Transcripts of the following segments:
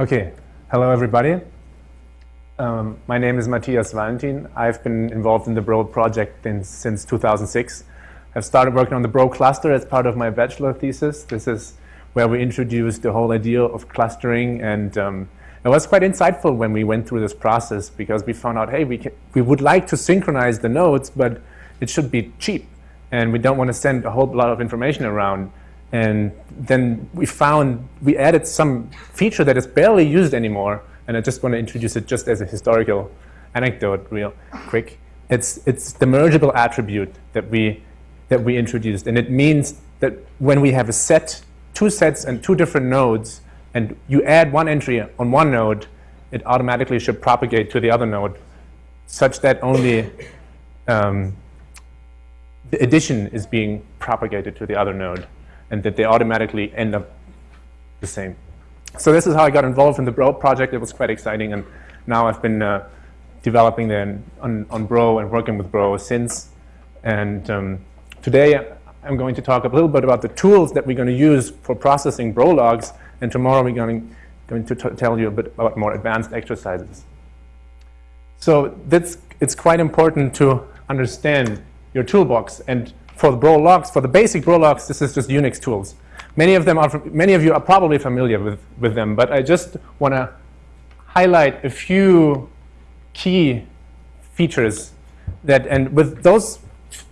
Okay, hello everybody. Um, my name is Matthias Vallentin. I've been involved in the Bro project in, since 2006. I've started working on the Bro cluster as part of my bachelor thesis. This is where we introduced the whole idea of clustering and um, it was quite insightful when we went through this process because we found out, hey, we, can, we would like to synchronize the nodes, but it should be cheap and we don't want to send a whole lot of information around. And then we found, we added some feature that is barely used anymore, and I just want to introduce it just as a historical anecdote real quick. It's, it's the mergeable attribute that we, that we introduced, and it means that when we have a set, two sets and two different nodes, and you add one entry on one node, it automatically should propagate to the other node such that only um, the addition is being propagated to the other node and that they automatically end up the same. So this is how I got involved in the Bro project. It was quite exciting, and now I've been uh, developing then on, on Bro and working with Bro since. And um, today I'm going to talk a little bit about the tools that we're going to use for processing Bro logs, and tomorrow we're going, going to tell you a bit about more advanced exercises. So that's, it's quite important to understand your toolbox. And for the Bro logs, for the basic Bro logs, this is just Unix tools. Many of them are, many of you are probably familiar with, with them, but I just want to highlight a few key features that, and with those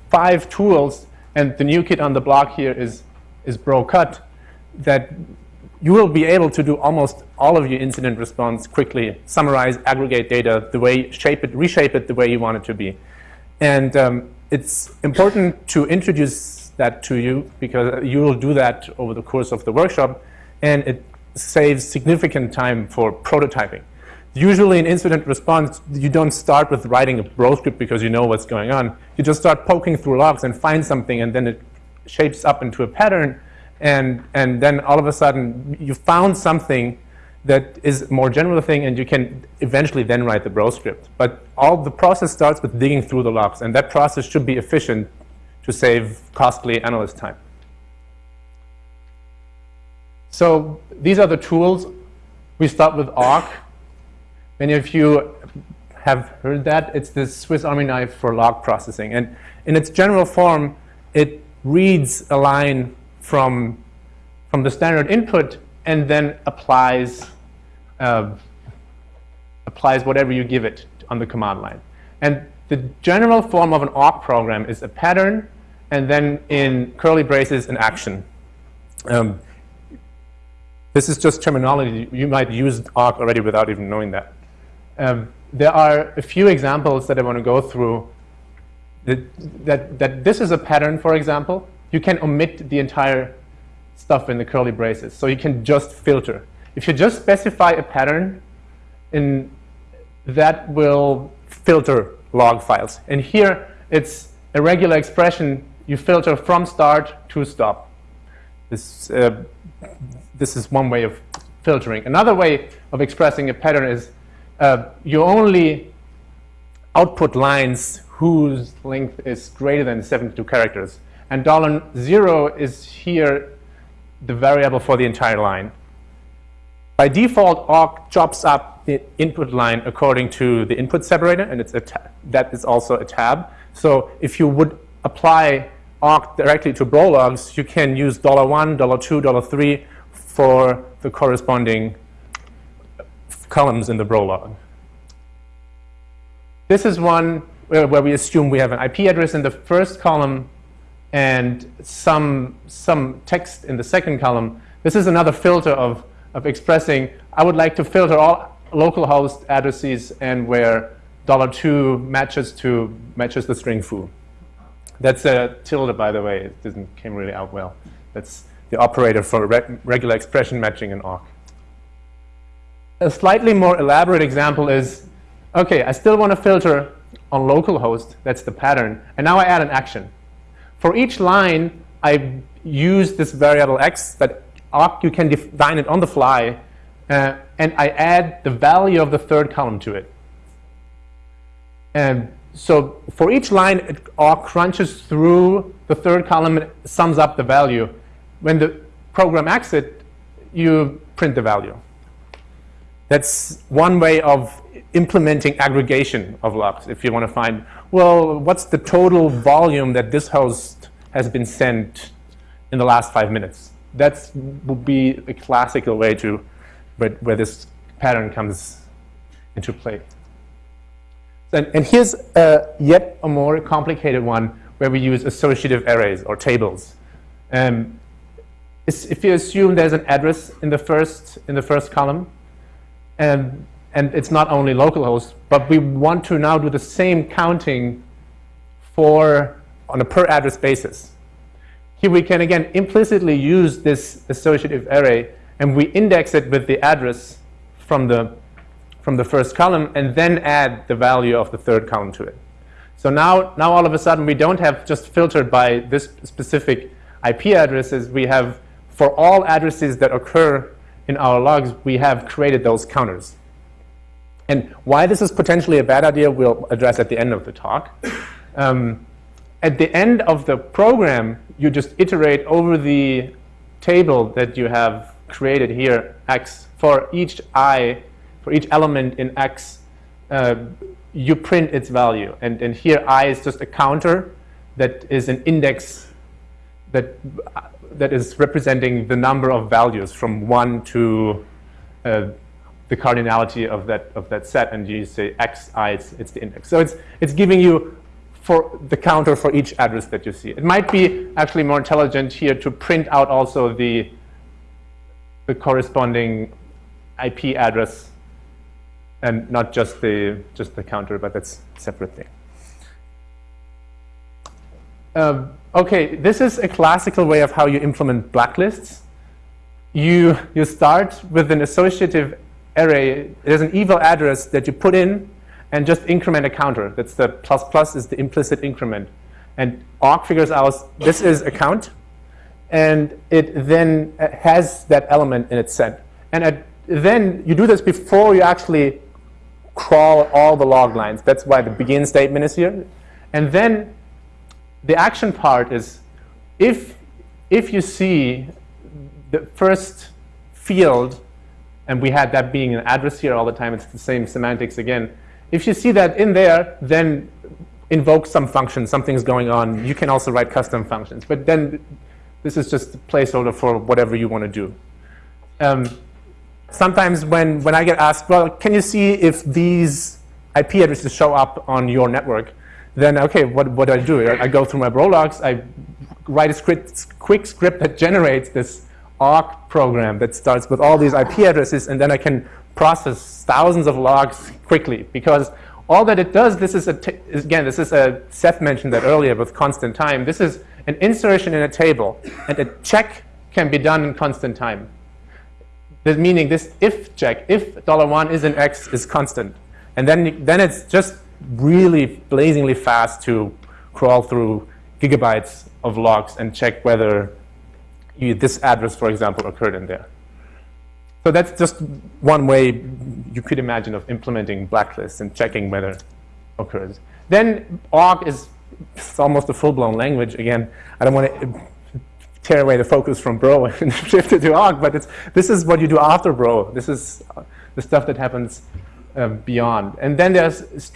five tools, and the new kid on the block here is, is BroCut, that you will be able to do almost all of your incident response quickly, summarize, aggregate data, the way, shape it, reshape it the way you want it to be. And um, it's important to introduce that to you because you will do that over the course of the workshop and it saves significant time for prototyping. Usually in incident response, you don't start with writing a Bro script because you know what's going on. You just start poking through logs and find something and then it shapes up into a pattern and, and then all of a sudden you found something that is more general thing, and you can eventually then write the Bro script. But all the process starts with digging through the logs, and that process should be efficient to save costly analyst time. So these are the tools. We start with awk. Many of you have heard that. It's the Swiss Army knife for log processing. And in its general form, it reads a line from, from the standard input and then applies uh, applies whatever you give it on the command line. And the general form of an awk program is a pattern and then in curly braces an action. Um, this is just terminology. You might use awk already without even knowing that. Um, there are a few examples that I want to go through. That, that, that this is a pattern, for example. You can omit the entire stuff in the curly braces. So you can just filter. If you just specify a pattern, and that will filter log files. And here, it's a regular expression. You filter from start to stop. This, uh, this is one way of filtering. Another way of expressing a pattern is uh, you only output lines whose length is greater than 72 characters. And dollar zero is here the variable for the entire line. By default, awk chops up the input line according to the input separator, and it's a that is also a tab. So if you would apply awk directly to Bro logs, you can use $1, $2, $3 for the corresponding columns in the Bro log. This is one where, where we assume we have an IP address in the first column and some, some text in the second column. This is another filter of of expressing, I would like to filter all localhost addresses and where $2 matches to matches the string foo. That's a tilde, by the way. It didn't came really out well. That's the operator for re regular expression matching in awk. A slightly more elaborate example is, okay, I still want to filter on localhost. That's the pattern. And now I add an action. For each line, I use this variable x that you can define it on the fly, uh, and I add the value of the third column to it. And so for each line, it crunches through the third column and sums up the value. When the program exits, you print the value. That's one way of implementing aggregation of logs. If you want to find, well, what's the total volume that this host has been sent in the last five minutes? That would be a classical way to where, where this pattern comes into play. And, and here's yet a more complicated one where we use associative arrays or tables. Um, if you assume there's an address in the first in the first column, and and it's not only localhost, but we want to now do the same counting for on a per address basis. Here we can again implicitly use this associative array, and we index it with the address from the from the first column, and then add the value of the third column to it. So now, now all of a sudden, we don't have just filtered by this specific IP addresses. We have for all addresses that occur in our logs, we have created those counters. And why this is potentially a bad idea, we'll address at the end of the talk. Um, at the end of the program, you just iterate over the table that you have created here, x, for each i, for each element in x, uh, you print its value. And, and here i is just a counter that is an index that that is representing the number of values from 1 to uh, the cardinality of that of that set, and you say x i, it's, it's the index. So it's it's giving you for the counter for each address that you see. It might be actually more intelligent here to print out also the the corresponding IP address and not just the just the counter, but that's a separate thing. Um, okay, this is a classical way of how you implement blacklists. You, you start with an associative array. There's an evil address that you put in and just increment a counter. That's the plus plus is the implicit increment. And awk figures out this is a count, and it then uh, has that element in its set. And at, then you do this before you actually crawl all the log lines. That's why the begin statement is here. And then the action part is if, if you see the first field, and we had that being an address here all the time, it's the same semantics again. If you see that in there, then invoke some function, something's going on. You can also write custom functions. But then this is just a placeholder for whatever you want to do. Um, sometimes when, when I get asked, well, can you see if these IP addresses show up on your network? then okay, what, what do I do? I, go through my bro logs, I write a script, quick script that generates this awk program that starts with all these IP addresses, and then I can process thousands of logs quickly because all that it does, this is a again, this is a Seth mentioned that earlier with constant time. This is an insertion in a table, and a check can be done in constant time. That meaning this if check, if dollar $1 is an x is constant. And then, then it's just really blazingly fast to crawl through gigabytes of logs and check whether you, this address, for example, occurred in there. So that's just one way you could imagine of implementing blacklists and checking whether occurs. Then awk is almost a full-blown language. Again, I don't want to tear away the focus from bro and shift it to awk, but it's, this is what you do after bro. This is the stuff that happens um, beyond. And then there's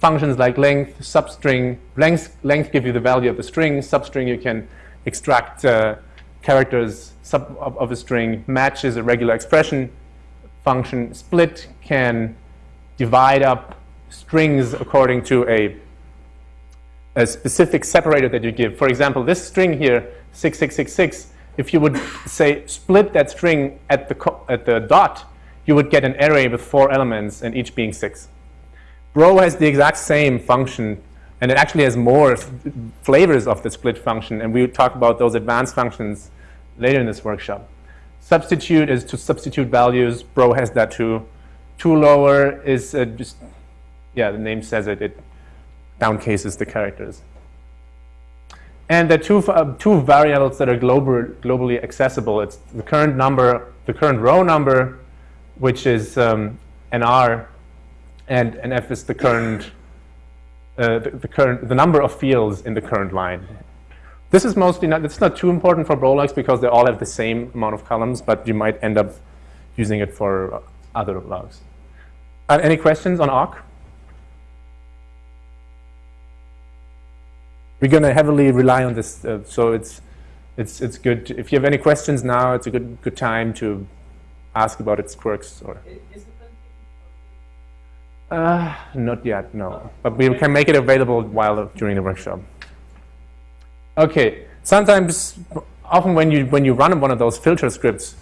functions like length, substring. Length, length give you the value of the string. Substring, you can extract uh, characters sub of, a string. Match is a regular expression function. Split can divide up strings according to a, a specific separator that you give. For example, this string here, 6666, if you would say split that string at the, at the dot, you would get an array with four elements and each being six. Bro has the exact same function, and it actually has more flavors of the split function, and we will talk about those advanced functions later in this workshop. Substitute is to substitute values. Bro has that too. Tolower is uh, just, yeah, the name says it, it downcases the characters. And the two, uh, two variables that are global, globally accessible, it's the current number, the current row number, which is um, NR, and NF is the current, uh, the, the, current, the number of fields in the current line. This is mostly not, it's not too important for Brologs because they all have the same amount of columns, but you might end up using it for other logs. Uh, any questions on awk? We're going to heavily rely on this, uh, so it's it's it's good. To, if you have any questions now, it's a good good time to ask about its quirks. Or uh, not yet, no. But we can make it available while during the workshop. Okay. Sometimes, often when you when you run one of those filter scripts,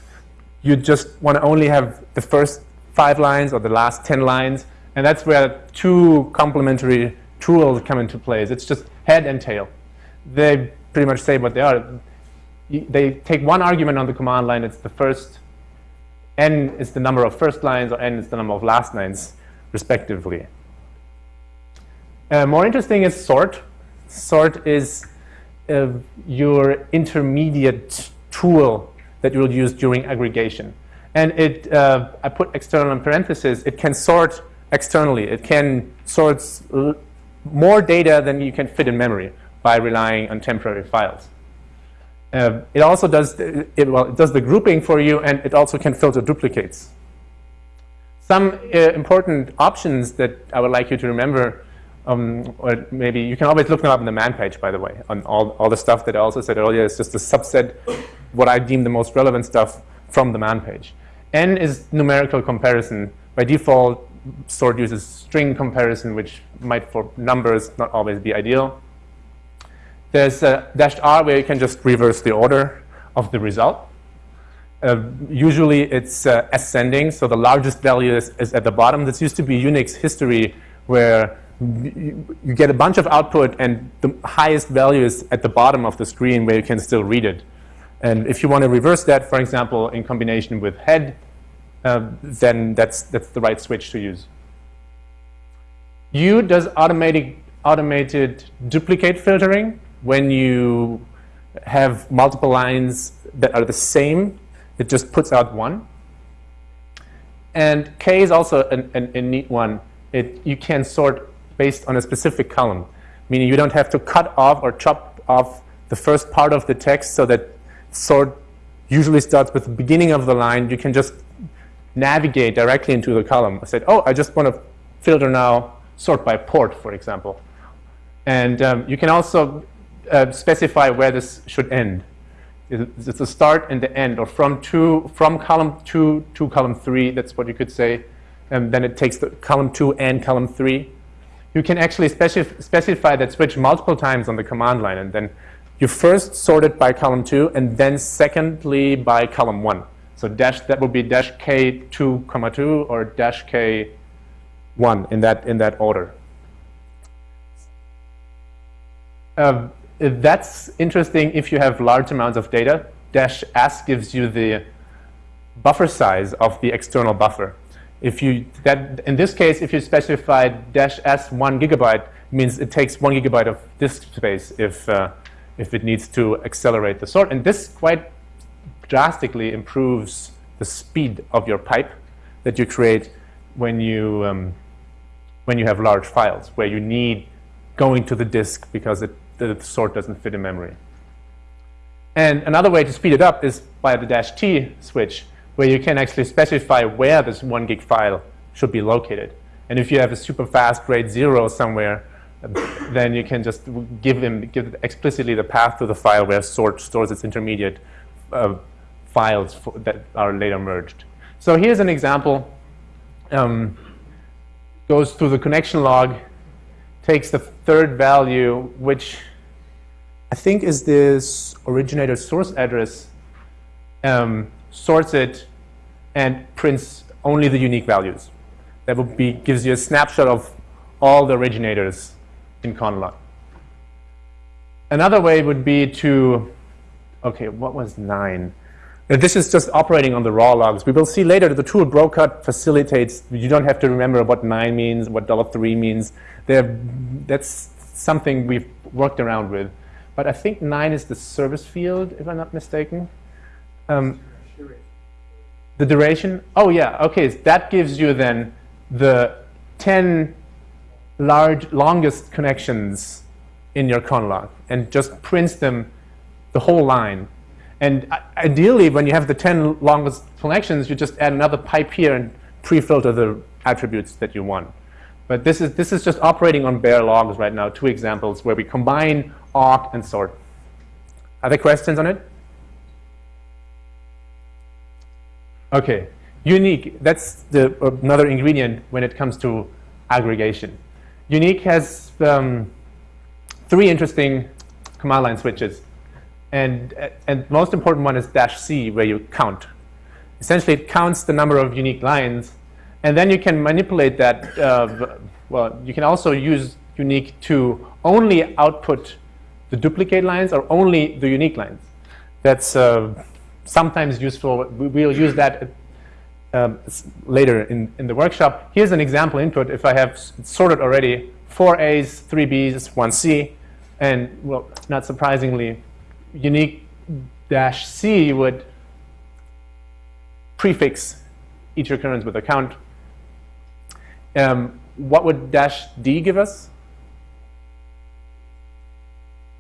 you just want to only have the first five lines or the last ten lines, and that's where two complementary tools come into place. It's just head and tail. They pretty much say what they are. They take one argument on the command line. It's the first. N is the number of first lines, or N is the number of last lines, respectively. Uh, more interesting is sort. Sort is uh, your intermediate tool that you'll use during aggregation. And it, uh, I put external in parentheses, it can sort externally. It can sort more data than you can fit in memory by relying on temporary files. Uh, it also does, it, well, it does the grouping for you, and it also can filter duplicates. Some uh, important options that I would like you to remember, um, or maybe you can always look them up on the man page, by the way, on all, all the stuff that I also said earlier is just a subset, what I deem the most relevant stuff from the man page. N is numerical comparison. By default, sort uses string comparison, which might for numbers not always be ideal. There's a dashed R where you can just reverse the order of the result. Uh, usually it's uh, ascending, so the largest value is, is, at the bottom. This used to be Unix history where you, you get a bunch of output and the highest value is at the bottom of the screen where you can still read it. And if you want to reverse that, for example, in combination with head, uh, then that's, that's the right switch to use. U does automatic, automated duplicate filtering when you have multiple lines that are the same. It just puts out one. And K is also an, an, a neat one. It, you can sort based on a specific column, meaning you don't have to cut off or chop off the first part of the text so that sort usually starts with the beginning of the line. You can just navigate directly into the column. I said, oh, I just want to filter now, sort by port, for example. And um, you can also uh, specify where this should end. It's the start and the end, or from two, from column two to column three. That's what you could say. And then it takes the column two and column three. You can actually specif specify that switch multiple times on the command line, and then you first sort it by column two, and then secondly by column one. So dash that would be dash k two comma two or dash k one in that in that order. Uh, that's interesting if you have large amounts of data. Dash s gives you the buffer size of the external buffer. If you that in this case, if you specify dash s one gigabyte, means it takes one gigabyte of disk space if uh, if it needs to accelerate the sort. And this quite drastically improves the speed of your pipe that you create when you um, when you have large files where you need going to the disk because it, the sort doesn't fit in memory. And another way to speed it up is by the dash T switch, where you can actually specify where this one gig file should be located. And if you have a super fast RAID zero somewhere, then you can just give them give explicitly the path to the file where sort stores its intermediate uh, files for, that are later merged. So here's an example. Um, goes through the connection log, takes the third value, which I think is this originator source address, um, sorts it, and prints only the unique values. That would be gives you a snapshot of all the originators in conlog. Another way would be to, okay, what was nine? This is just operating on the raw logs. We will see later that the tool brocut facilitates, you don't have to remember what 9 means, what $3 means. They're, that's something we've worked around with. But I think 9 is the service field, if I'm not mistaken. Um, the duration? Oh, yeah. Okay, so that gives you then the 10 large, longest connections in your conlog and just prints them the whole line and ideally, when you have the 10 longest connections, you just add another pipe here and pre-filter the attributes that you want. But this is, this is just operating on bare logs right now, two examples where we combine awk and sort. Other questions on it? Okay, unique, that's the, another ingredient when it comes to aggregation. Unique has um, three interesting command line switches. And, and most important one is dash C, where you count. Essentially, it counts the number of unique lines. And then you can manipulate that. Uh, well, you can also use unique to only output the duplicate lines or only the unique lines. That's uh, sometimes useful. We'll use that um, later in, in the workshop. Here's an example input. If I have sorted already four A's, three B's, one C, and well, not surprisingly, unique dash C would prefix each recurrence with a count. Um, what would dash D give us?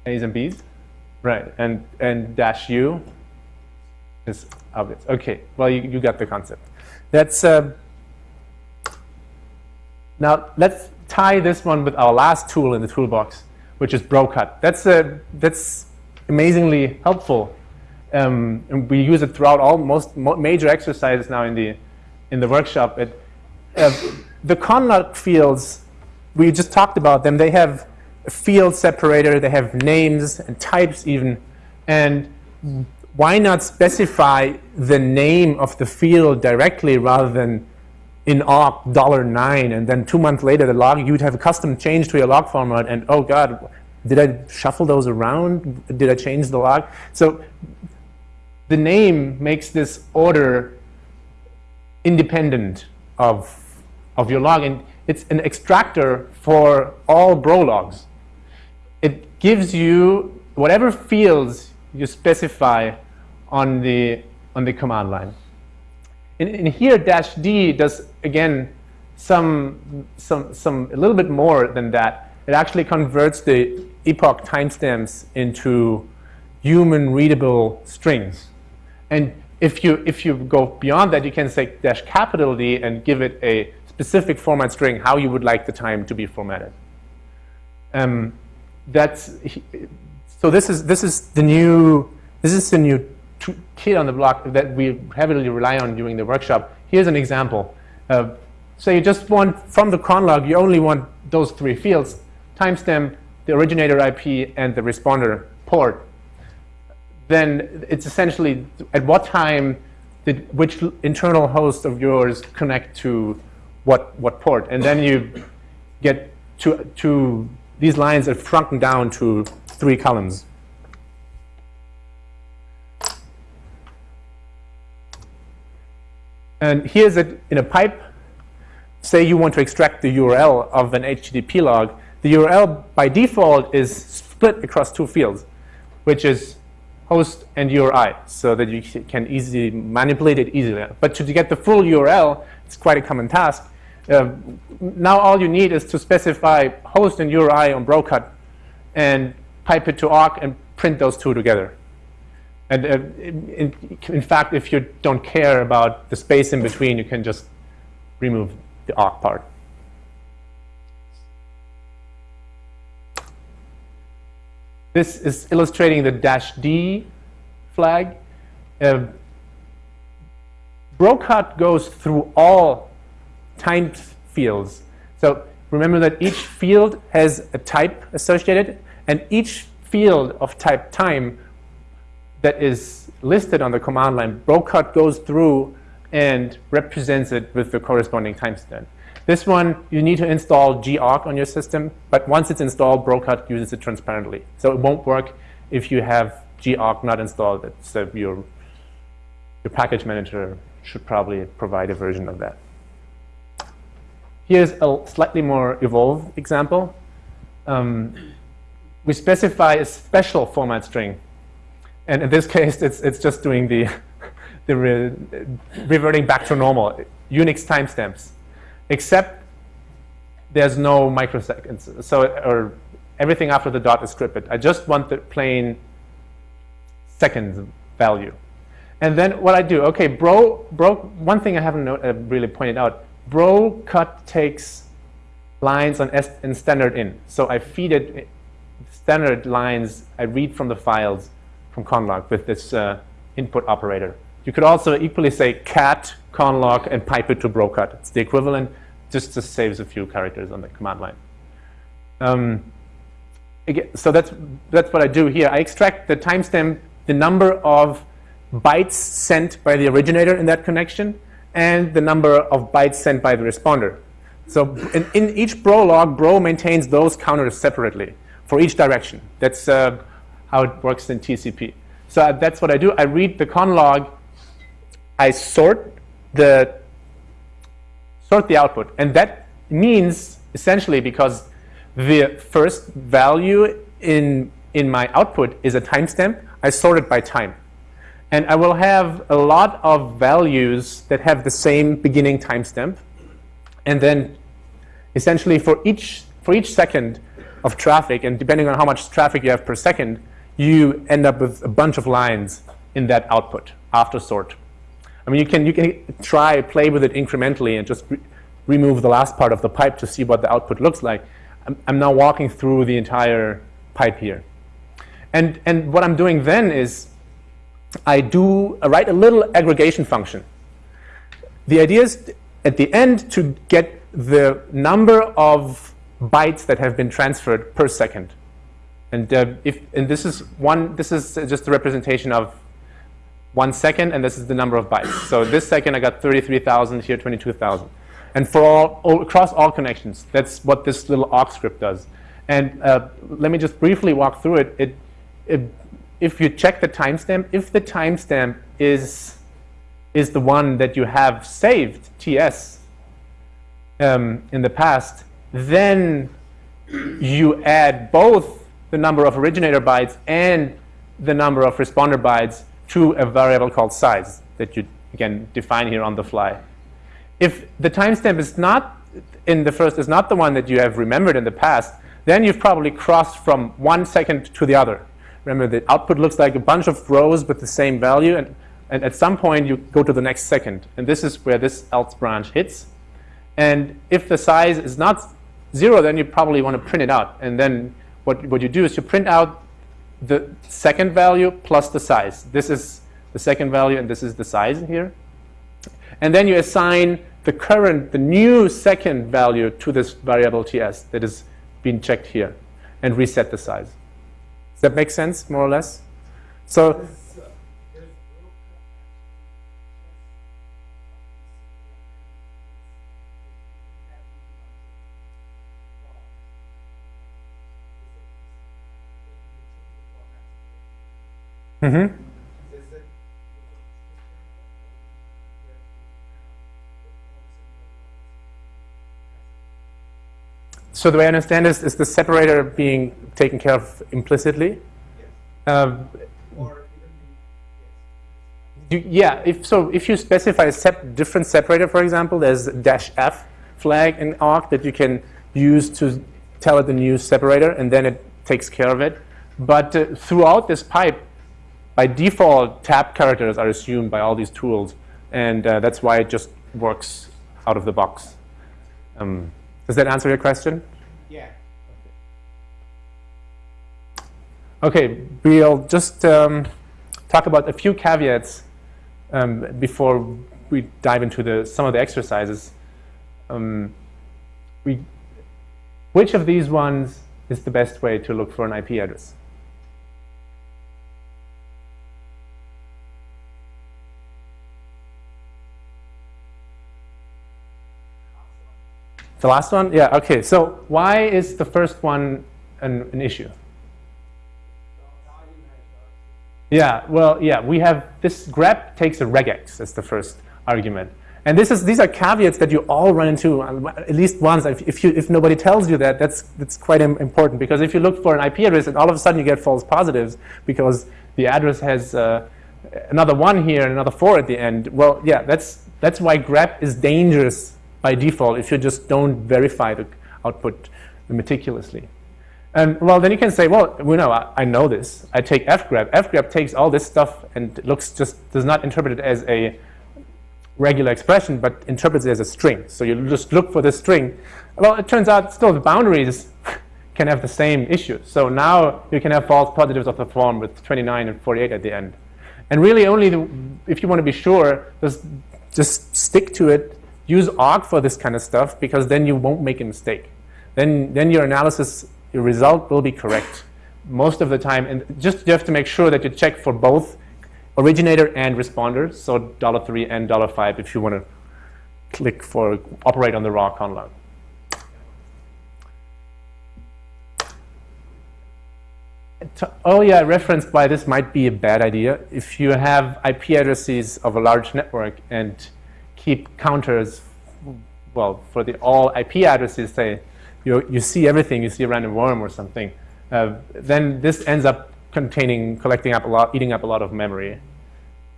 A's and B's? Right, and, and dash U is obvious. Okay, well, you, you got the concept. That's, uh, now let's tie this one with our last tool in the toolbox, which is BroCut. That's, uh, that's amazingly helpful. Um, and we use it throughout all most major exercises now in the, in the workshop. It, uh, the conlog fields, we just talked about them, they have a field separator, they have names and types even, and why not specify the name of the field directly rather than in awk dollar nine and then two months later the log you'd have a custom change to your log format and oh god did I shuffle those around did I change the log so the name makes this order independent of of your log and it's an extractor for all bro logs it gives you whatever fields you specify on the, on the command line. And, and here dash D does, again, some, some, some, a little bit more than that. It actually converts the epoch timestamps into human readable strings. And if you, if you go beyond that, you can say dash capital D and give it a specific format string, how you would like the time to be formatted. Um, that's, so this is, this is the new, this is the new kid on the block that we heavily rely on during the workshop. Here's an example. Uh, so you just want, from the con log, you only want those three fields, timestamp, the originator IP, and the responder port. Then it's essentially at what time did which internal host of yours connect to what, what port. And then you get to, to these lines are shrunken down to three columns. And here's it in a pipe. Say you want to extract the URL of an HTTP log. The URL by default is split across two fields, which is host and URI, so that you can easily manipulate it easily. But to get the full URL, it's quite a common task. Uh, now all you need is to specify host and URI on BroCut and pipe it to awk and print those two together. And uh, in, in, fact, if you don't care about the space in between, you can just remove the awk part. This is illustrating the dash D flag. Uh, goes through all time fields. So remember that each field has a type associated, and each field of type time that is listed on the command line, BroCut goes through and represents it with the corresponding timestamp. This one, you need to install gawk on your system, but once it's installed, BroCut uses it transparently. So it won't work if you have gawk not installed. So your, your package manager should probably provide a version of that. Here's a slightly more evolved example. Um, we specify a special format string and in this case, it's, it's just doing the, the re reverting back to normal, Unix timestamps, except there's no microseconds. So, or everything after the dot is scripted. I just want the plain seconds value. And then what I do, okay, bro, bro one thing I haven't uh, really pointed out, bro cut takes lines on S standard in. So I feed it standard lines I read from the files from conlog with this uh, input operator. You could also equally say cat conlog and pipe it to brocut. It's the equivalent, just, just saves a few characters on the command line. Um, again, so that's, that's what I do here. I extract the timestamp, the number of bytes sent by the originator in that connection, and the number of bytes sent by the responder. So in, in each bro log, bro maintains those counters separately for each direction. That's uh, how it works in TCP. So uh, that's what I do. I read the con log, I sort the sort the output, and that means essentially because the first value in in my output is a timestamp, I sort it by time. And I will have a lot of values that have the same beginning timestamp. And then essentially for each, for each second of traffic, and depending on how much traffic you have per second, you end up with a bunch of lines in that output after sort. I mean, you can, you can try, play with it incrementally and just re remove the last part of the pipe to see what the output looks like. I'm, I'm now walking through the entire pipe here. And, and what I'm doing then is I do I write a little aggregation function. The idea is at the end to get the number of bytes that have been transferred per second. And uh, if and this is one this is just a representation of one second, and this is the number of bytes. So this second I got 33,000, here 22,000. And for all, all, across all connections, that's what this little awk script does. And uh, let me just briefly walk through it. It, it if you check the timestamp, if the timestamp is, is the one that you have saved, TS, um, in the past, then you add both the number of originator bytes and the number of responder bytes to a variable called size that you, can define here on the fly. If the timestamp is not in the first is not the one that you have remembered in the past, then you've probably crossed from one second to the other. Remember, the output looks like a bunch of rows with the same value, and, and at some point you go to the next second. And this is where this else branch hits. And if the size is not zero, then you probably want to print it out. And then what, what you do is you print out the second value plus the size. This is the second value, and this is the size here. And then you assign the current, the new second value to this variable ts that is being checked here, and reset the size. Does that make sense, more or less? So. Mm-hmm. So the way I understand this is the separator being taken care of implicitly. Um, you, yeah, if so, if you specify a sep different separator, for example, there's dash f flag in awk that you can use to tell it the new separator, and then it takes care of it. But uh, throughout this pipe, by default, tab characters are assumed by all these tools, and uh, that's why it just works out of the box. Um, does that answer your question? Yeah. Okay, we'll just um, talk about a few caveats um, before we dive into the, some of the exercises. Um, we, which of these ones is the best way to look for an IP address? The last one? Yeah, okay. So why is the first one an, an issue? Yeah, well, yeah, we have this grep takes a regex as the first argument. And this is, these are caveats that you all run into uh, at least once. If, you, if nobody tells you that, that's, that's quite important. Because if you look for an IP address and all of a sudden you get false positives because the address has uh, another one here and another four at the end, well, yeah, that's, that's why grep is dangerous by default if you just don't verify the output meticulously. And well, then you can say, well, you know, I, I know this. I take fgrep. fgrep takes all this stuff and looks just does not interpret it as a regular expression, but interprets it as a string. So you just look for the string. Well, it turns out still the boundaries can have the same issue. So now you can have false positives of the form with 29 and 48 at the end. And really only the, if you want to be sure, just, just stick to it. Use awk for this kind of stuff because then you won't make a mistake. Then, then your analysis, your result will be correct most of the time. And just you have to make sure that you check for both originator and responder, so $3 and $5 if you want to click for operate on the raw conlog. Oh earlier referenced by this might be a bad idea. If you have IP addresses of a large network and keep counters, well, for the all IP addresses, say, you, you see everything, you see a random worm or something, uh, then this ends up containing, collecting up a lot, eating up a lot of memory.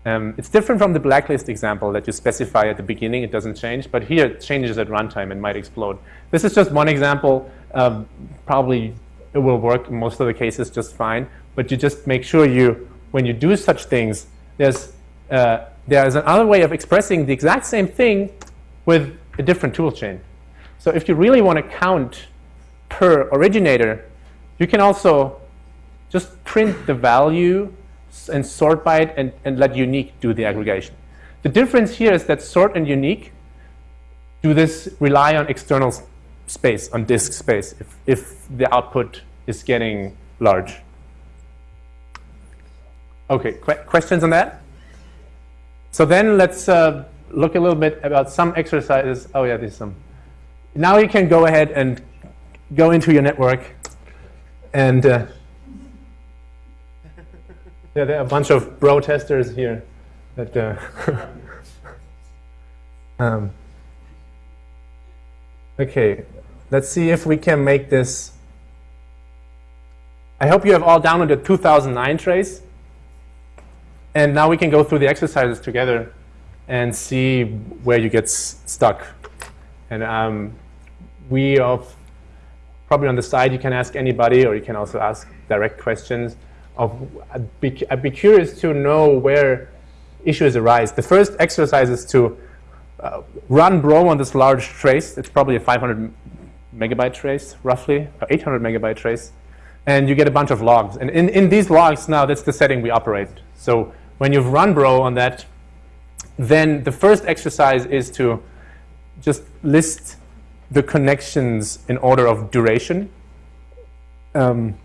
Um, it's different from the blacklist example that you specify at the beginning, it doesn't change, but here it changes at runtime and might explode. This is just one example. Um, probably it will work in most of the cases just fine. But you just make sure you, when you do such things, there's, uh, there's another way of expressing the exact same thing with a different tool chain. So if you really want to count per originator, you can also just print the value and sort by it and, and let unique do the aggregation. The difference here is that sort and unique do this rely on external space, on disk space, if, if the output is getting large. Okay, qu questions on that? So then let's uh, look a little bit about some exercises. Oh yeah, there's some. Now you can go ahead and go into your network and uh, yeah, there are a bunch of bro testers here that uh, um, okay let's see if we can make this I hope you have all downloaded 2009 trace. And now we can go through the exercises together and see where you get stuck. And um, we of probably on the side you can ask anybody or you can also ask direct questions. Of I'd be, I'd be curious to know where issues arise. The first exercise is to uh, run Bro on this large trace. It's probably a 500 megabyte trace, roughly, or 800 megabyte trace and you get a bunch of logs. And in, in these logs now, that's the setting we operate. So when you've run bro on that, then the first exercise is to just list the connections in order of duration. Um,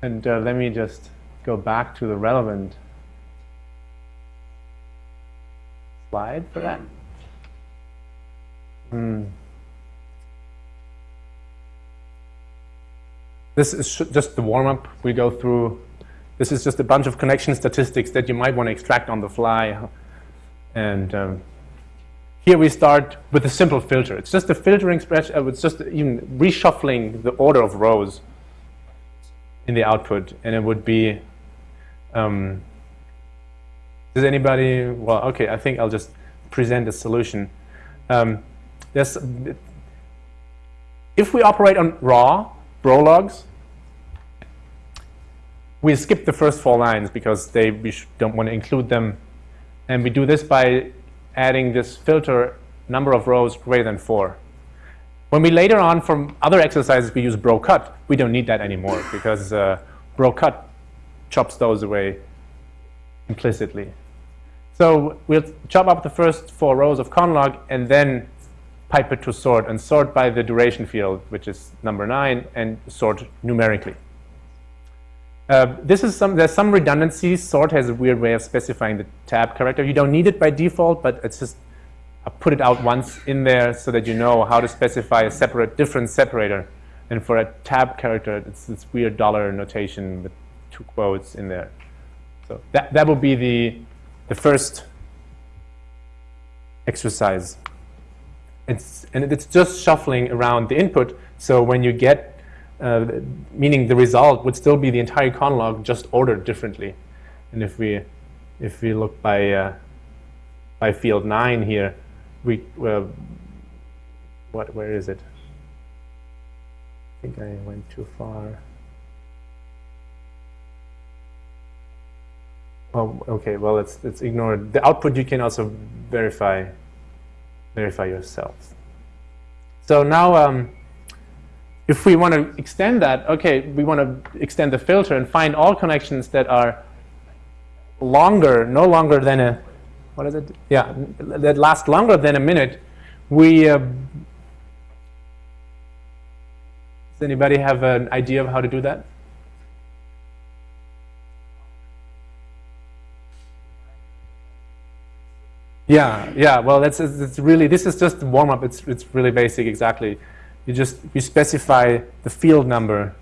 and uh, let me just go back to the relevant slide for that. Hmm. This is just the warm-up we go through. This is just a bunch of connection statistics that you might want to extract on the fly. And um, here we start with a simple filter. It's just a filtering spreadsheet. It's just even reshuffling the order of rows in the output. And it would be, um, does anybody, well, okay, I think I'll just present a solution. Um, if we operate on raw, logs. We skip the first four lines because they, we don't want to include them. And we do this by adding this filter number of rows greater than four. When we later on from other exercises we use bro cut, we don't need that anymore because uh, bro cut chops those away implicitly. So we'll chop up the first four rows of conlog and then pipe it to sort and sort by the duration field, which is number nine, and sort numerically. Uh, this is some, there's some redundancy. Sort has a weird way of specifying the tab character. You don't need it by default, but it's just, I put it out once in there so that you know how to specify a separate, different separator. And for a tab character, it's this weird dollar notation with two quotes in there. So that, that will be the, the first exercise. It's, and it's just shuffling around the input. So when you get, uh, meaning the result would still be the entire conlog just ordered differently. And if we, if we look by, uh, by field 9 here, we, uh, what, where is it? I think I went too far. Oh, okay. Well, let's let's ignore. The output you can also verify verify yourself. So now, um, if we want to extend that, okay, we want to extend the filter and find all connections that are longer, no longer than a what is it? Yeah, that last longer than a minute. We uh, does anybody have an idea of how to do that? Yeah, yeah. Well, that's it's really this is just warm up. It's it's really basic. Exactly. You just you specify the field number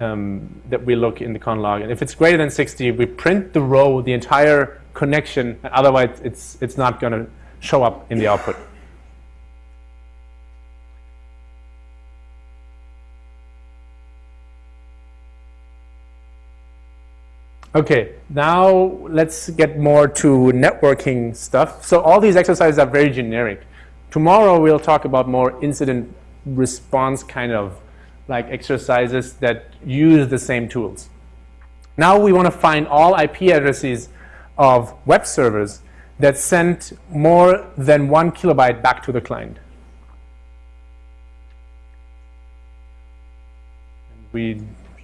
um, that we look in the conlog, and if it's greater than 60, we print the row, the entire connection. Otherwise, it's it's not going to show up in the output. Okay, now let's get more to networking stuff. So all these exercises are very generic. Tomorrow we'll talk about more incident response kind of like exercises that use the same tools. Now we want to find all IP addresses of web servers that sent more than one kilobyte back to the client. We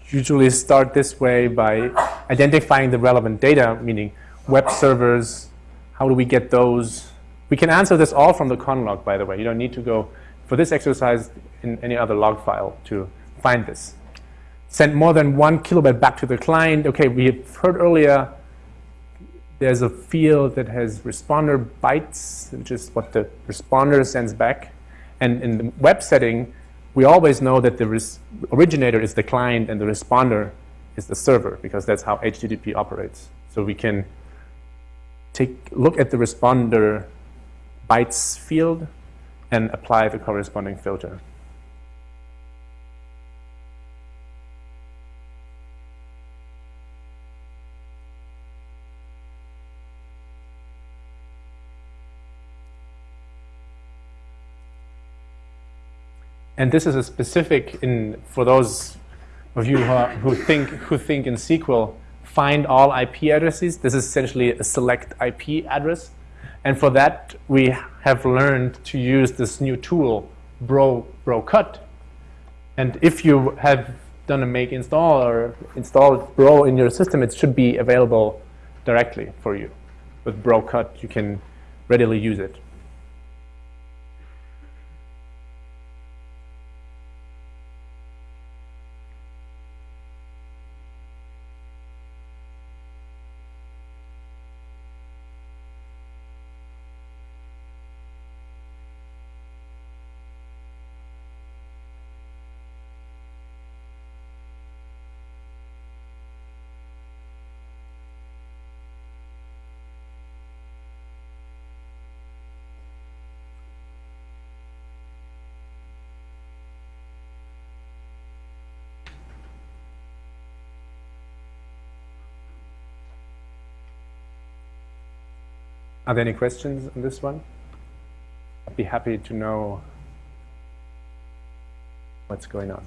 usually start this way by identifying the relevant data, meaning web servers, how do we get those? We can answer this all from the conlog, by the way. You don't need to go for this exercise in any other log file to find this. Send more than one kilobyte back to the client. Okay, we heard earlier there's a field that has responder bytes, which is what the responder sends back. And in the web setting, we always know that the originator is the client and the responder is the server because that's how HTTP operates. So we can take look at the responder bytes field and apply the corresponding filter. And this is a specific in for those of you who, are, who think who think in SQL, find all IP addresses. This is essentially a select IP address. And for that, we have learned to use this new tool, bro, brocut. And if you have done a make install or installed bro in your system, it should be available directly for you. With brocut, you can readily use it. Are there any questions on this one? I'd be happy to know what's going on.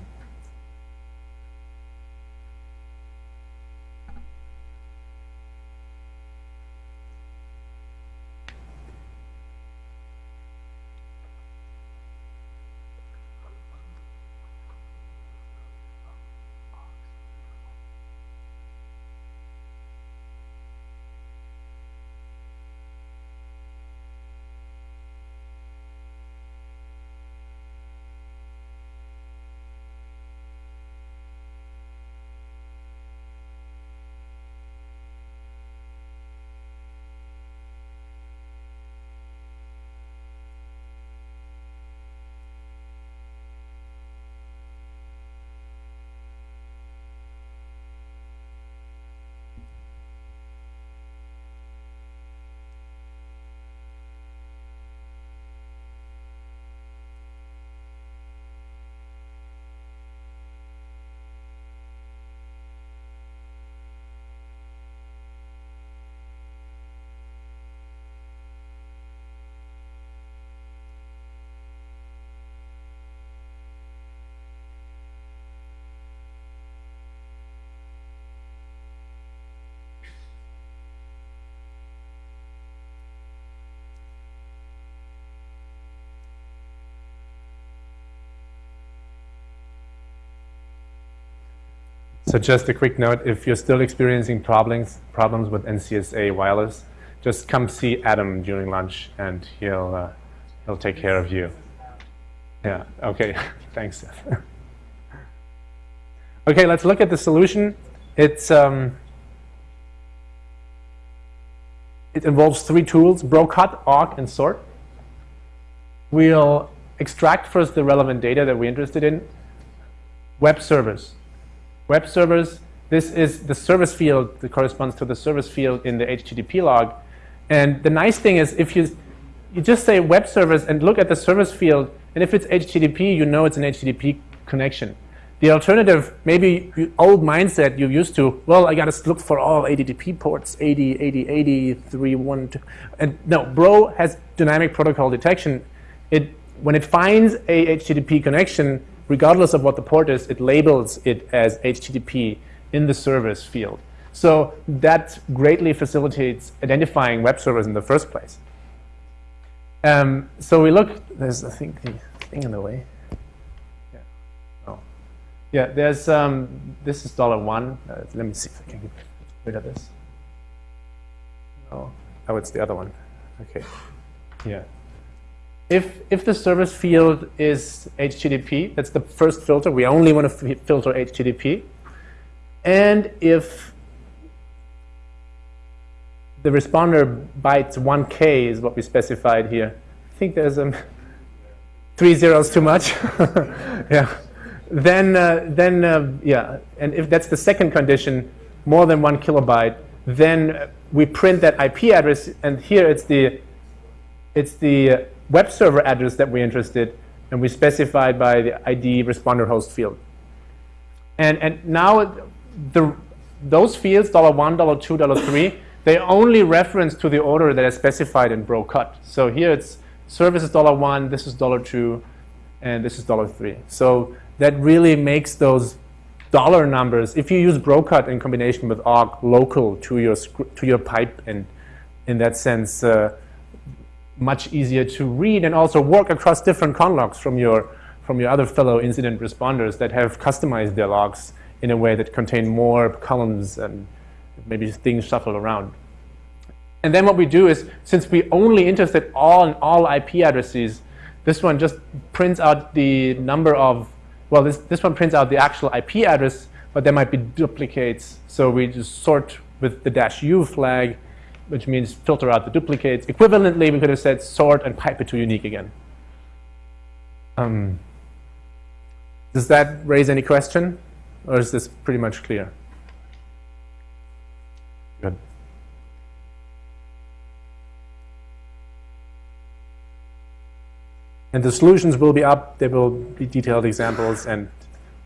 So just a quick note, if you're still experiencing problems, problems with NCSA wireless, just come see Adam during lunch and he'll, uh, he'll take care of you. Yeah, okay, thanks. okay, let's look at the solution. It's, um, it involves three tools, brocut, awk, and sort. We'll extract first the relevant data that we're interested in. Web servers. Web servers, this is the service field that corresponds to the service field in the HTTP log. And the nice thing is if you, you just say web servers and look at the service field, and if it's HTTP, you know it's an HTTP connection. The alternative, maybe old mindset you used to, well, I got to look for all HTTP ports, 80, 80, 80, 3, 1, 2. And no, Bro has dynamic protocol detection. It, when it finds a HTTP connection, regardless of what the port is, it labels it as HTTP in the service field. So that greatly facilitates identifying web servers in the first place. Um, so we look, there's, I think, the thing in the way. Yeah, oh. yeah there's, um, this is dollar one. Uh, let me see if I can get rid of this. Oh, oh, it's the other one. Okay, yeah if, if the service field is HTTP, that's the first filter. We only want to filter HTTP. And if the responder bytes 1K is what we specified here. I think there's um, three zeros too much. yeah. Then, uh, then uh, yeah, and if that's the second condition, more than one kilobyte, then we print that IP address, and here it's the, it's the web server address that we're interested, and we specified by the ID responder host field. And, and now the, those fields, $1, $2, $3, they only reference to the order that is specified in brocut. So here it's service is $1, this is $2, and this is $3. So that really makes those dollar numbers, if you use brocut in combination with awk, local to your, to your pipe, and in that sense, uh, much easier to read and also work across different conlogs from your, from your other fellow incident responders that have customized their logs in a way that contain more columns and maybe things shuffled around. And then what we do is, since we only interested all in all IP addresses, this one just prints out the number of, well, this, this one prints out the actual IP address, but there might be duplicates. So we just sort with the dash U flag which means filter out the duplicates. Equivalently, we could have said sort and pipe it to unique again. Um, does that raise any question? Or is this pretty much clear? Good. And the solutions will be up. There will be detailed examples, and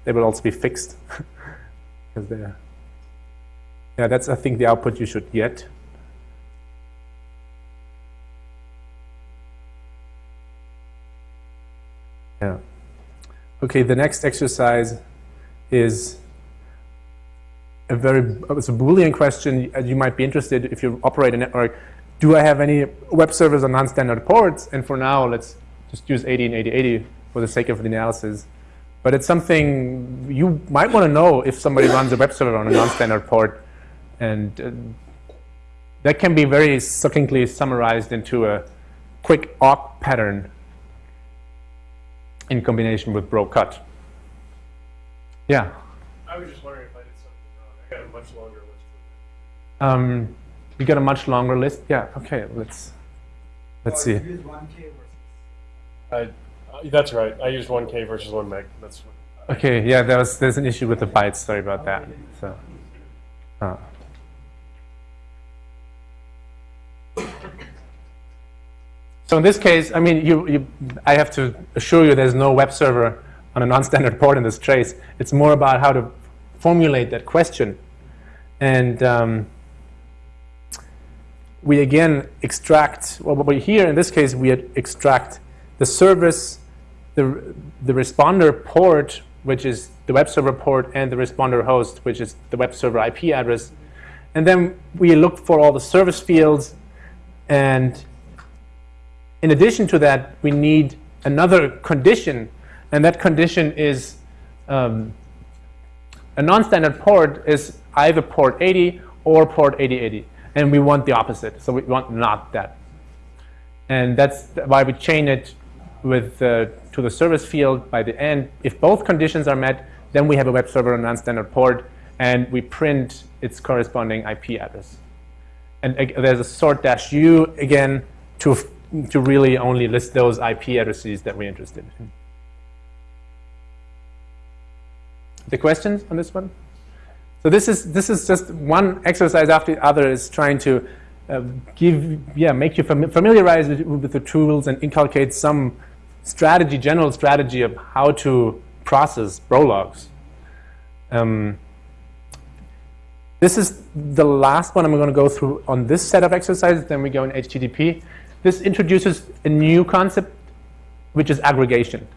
they will also be fixed. because they're, yeah, that's, I think, the output you should get. Yeah. Okay, the next exercise is a very, it's a Boolean question. You might be interested if you operate a network. Do I have any web servers on non-standard ports? And for now, let's just use 80 and 8080 for the sake of the analysis. But it's something you might want to know if somebody runs a web server on a non-standard port. And uh, that can be very succinctly summarized into a quick awk pattern in combination with brocut. Yeah? I was just wondering if I did something wrong. I got a much longer list. Um, you got a much longer list? Yeah, okay, let's let's see. I, uh, that's right. I used 1K versus 1 meg. That's Okay, yeah, there was, there's an issue with the bytes. Sorry about that. So, uh. So in this case, I mean, you, you, I have to assure you there's no web server on a non-standard port in this trace. It's more about how to formulate that question. And um, we again extract, well, we here in this case, we extract the service, the, the responder port, which is the web server port, and the responder host, which is the web server IP address. And then we look for all the service fields and in addition to that, we need another condition, and that condition is um, A non-standard port is either port 80 or port 8080. And we want the opposite. So we want not that. And that's why we chain it with uh, to the service field by the end. If both conditions are met, then we have a web server on non-standard port, and we print its corresponding IP address. And uh, there's a sort dash u again to to really only list those IP addresses that we're interested in. The questions on this one? So this is this is just one exercise after the other is trying to uh, give yeah make you fam familiarize with, with, the tools and inculcate some strategy, general strategy of how to process bro logs. Um, this is the last one I'm going to go through on this set of exercises. Then we go in HTTP. This introduces a new concept, which is aggregation.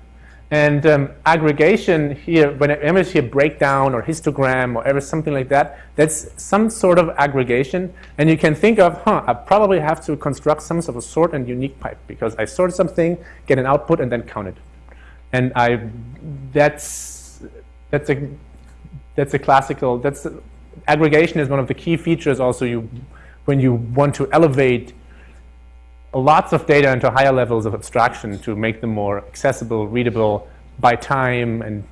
And um, aggregation here, whenever you hear breakdown or histogram or ever something like that, that's some sort of aggregation. And you can think of, huh, I probably have to construct some sort of sort and unique pipe because I sort something, get an output, and then count it. And I, that's, that's a, that's a classical, that's, a, aggregation is one of the key features also you, when you want to elevate lots of data into higher levels of abstraction to make them more accessible, readable by time. And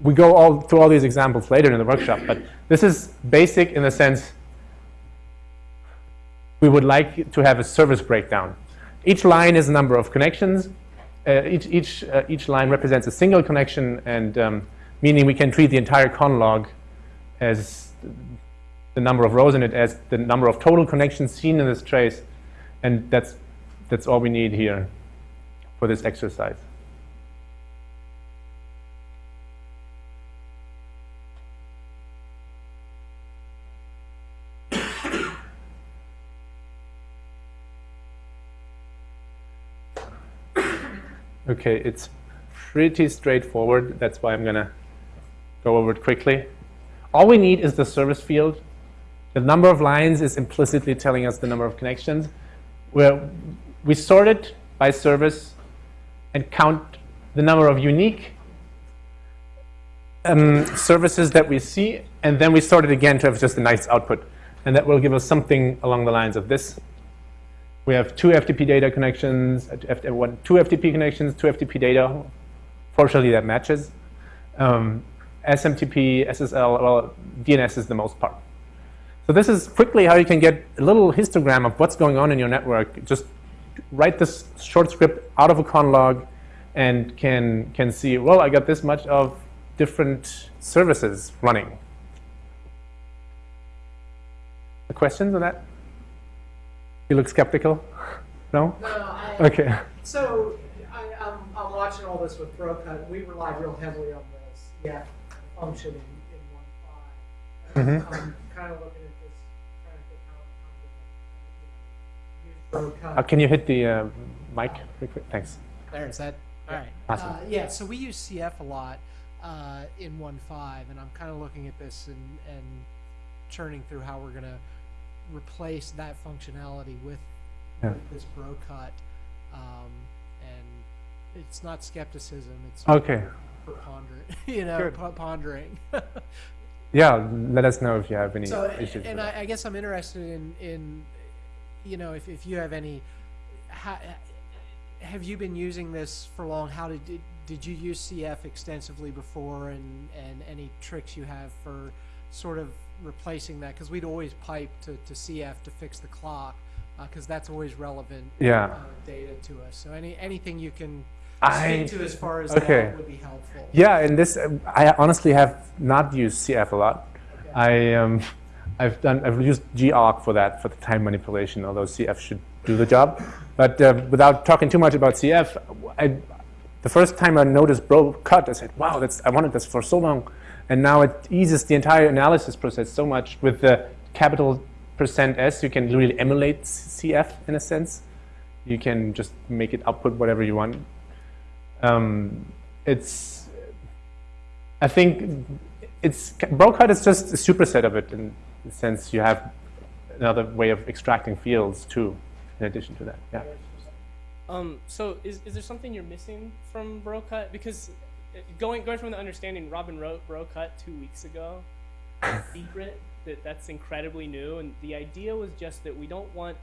we go all through all these examples later in the workshop. But this is basic in the sense we would like to have a service breakdown. Each line is a number of connections. Uh, each, each, uh, each line represents a single connection, and um, meaning we can treat the entire conlog as the number of rows in it as the number of total connections seen in this trace. And that's that's all we need here for this exercise. Okay, it's pretty straightforward. That's why I'm going to go over it quickly. All we need is the service field. The number of lines is implicitly telling us the number of connections. Where we sort it by service and count the number of unique um, services that we see, and then we sort it again to have just a nice output. And that will give us something along the lines of this. We have two FTP data connections, uh, two FTP connections, two FTP data. Fortunately, that matches. Um, SMTP, SSL, well, DNS is the most part. So this is quickly how you can get a little histogram of what's going on in your network just write this short script out of a conlog and can, can see, well, I got this much of different services running. The questions on that? You look skeptical? No? No, I, okay. So I, am I'm, I'm watching all this with Brocut. We rely real heavily on this yeah function in, in 1.5. Mm -hmm. I'm kind of looking Uh, can you hit the uh, mic quick? Thanks. There, is that? All right. Awesome. Uh, yeah, so we use CF a lot uh, in 1.5, and I'm kind of looking at this and, and churning through how we're going to replace that functionality with, yeah. with this bro cut. Um, and it's not skepticism, it's okay. pondering, you know, pondering. yeah, let us know if you have any so, issues. And I, I, guess I'm interested in, in you know, if, if you have any, how, have you been using this for long? How did, did did you use CF extensively before, and and any tricks you have for sort of replacing that? Because we'd always pipe to, to CF to fix the clock, because uh, that's always relevant yeah. uh, data to us. So any anything you can I, speak to as far as okay. that would be helpful. Yeah, and this I honestly have not used CF a lot. Okay. I um, I've done I've used gawk for that for the time manipulation, although CF should do the job. But uh, without talking too much about CF, I, the first time I noticed bro cut, I said, "Wow, that's I wanted this for so long," and now it eases the entire analysis process so much with the capital percent %s. You can really emulate CF in a sense. You can just make it output whatever you want. Um, it's I think it's cut is just a superset of it, and since you have another way of extracting fields too, in addition to that. Yeah. Um, so is, is there something you're missing from BroCut? Because going going from the understanding, Robin wrote Bro Cut two weeks ago. Secret that that's incredibly new, and the idea was just that we don't want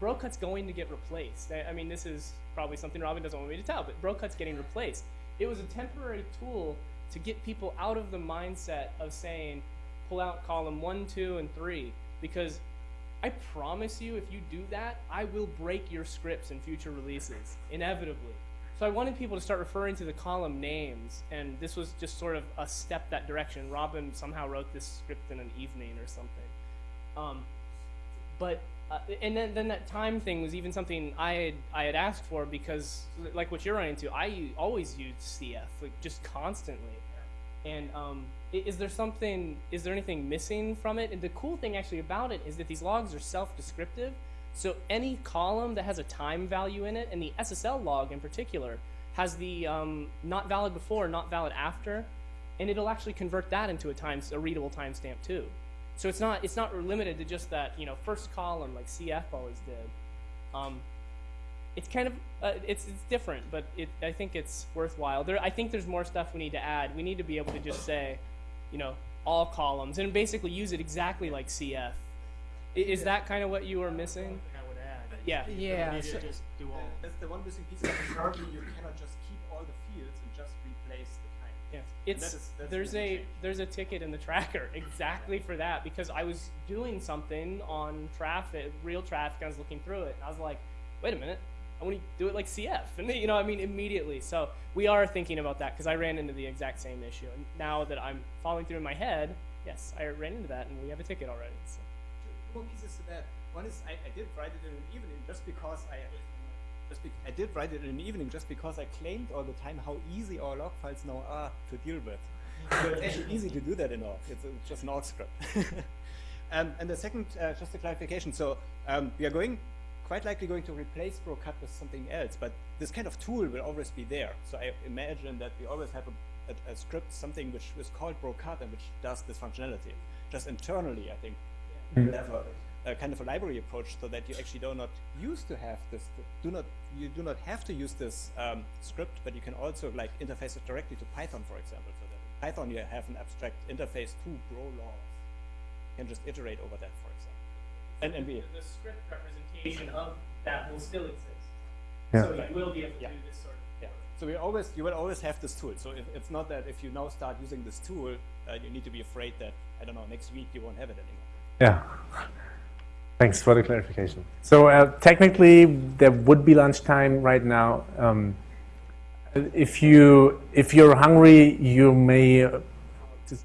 Bro Cut's going to get replaced. I, I mean, this is probably something Robin doesn't want me to tell, but Bro Cut's getting replaced. It was a temporary tool to get people out of the mindset of saying, pull out column one, two, and three, because I promise you, if you do that, I will break your scripts in future releases, inevitably. So I wanted people to start referring to the column names, and this was just sort of a step that direction. Robin somehow wrote this script in an evening or something. Um, but uh, and then, then that time thing was even something I had I had asked for because like what you're running into, I always use CF like just constantly. And um, is there something? Is there anything missing from it? And the cool thing actually about it is that these logs are self-descriptive. So any column that has a time value in it, and the SSL log in particular, has the um, not valid before, not valid after, and it'll actually convert that into a time a readable timestamp too. So it's not it's not limited to just that you know first column like CF always did. Um, it's kind of uh, it's it's different, but it I think it's worthwhile. There I think there's more stuff we need to add. We need to be able to just say, you know, all columns and basically use it exactly like CF. I- Is that kind of what you were missing? I would add. Yeah. Yeah, Maybe so- just do all. That's the one missing piece. Like, currently, you cannot just keep all the fields and just replace the time. Yes. And It's that is- that's there's a change. there's a ticket in the tracker exactly for that because I was doing something on traffic, real traffic. I was looking through it, and I was like, wait a minute, I want to do it like CF, and you know, I mean, immediately. So we are thinking about that because I ran into the exact same issue, and now that I'm following through in my head, yes, I ran into that, and we have a ticket already. So. Two more pieces to that. One is I, I did write it in an evening just because I just be, I did write it in an evening just because I claimed all the time how easy our log files now are to deal with. so it's actually easy to do that in awk. It's, it's just an awk script. um, and the second, uh, just a clarification. So um, we are going quite likely going to replace Brocut with something else, but this kind of tool will always be there. So I imagine that we always have a, a, a script, something which is called Brocut and which does this functionality. Just internally, I think we'll have a, a kind of a library approach so that you actually do not use to have this, do not, you do not have to use this um, script, but you can also like interface it directly to Python, for example. So that in Python you have an abstract interface to Bro laws. You can just iterate over that, for example. And, and we, the, the script representation of that will still exist. Yeah. So you will be able to Yeah. do this sort of. Yeah. So we always, you will always have this tool. So if, it's not that if you now start using this tool, uh, you need to be afraid that I don't know next week you won't have it anymore. Yeah. Thanks for the clarification. So uh, technically, there would be lunchtime right now. Um, if you if you're hungry, you may uh, just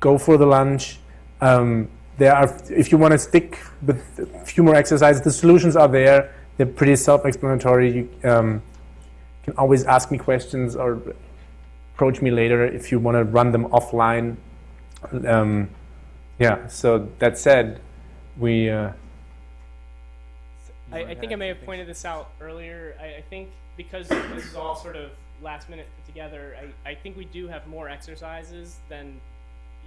go for the lunch. Um, there are if you want to stick with a few more exercises, the solutions are there. They're pretty self-explanatory. You um, can always ask me questions or approach me later if you want to run them offline. Um, yeah. So that said, we. Uh, I, I think I may have pointed this out earlier. I, I think because this is all sort of last minute put together, I, I think we do have more exercises than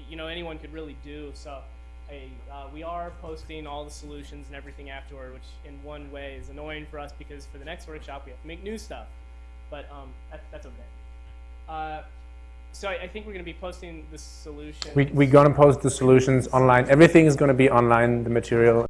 you know anyone could really do. So I, uh, we are posting all the solutions and everything afterward, which in one way is annoying for us because for the next workshop we have to make new stuff. But um, that, that's okay. Uh, so I, I think we're going to be posting the solution. We, we're going to post the solutions online. Everything is going to be online, the material.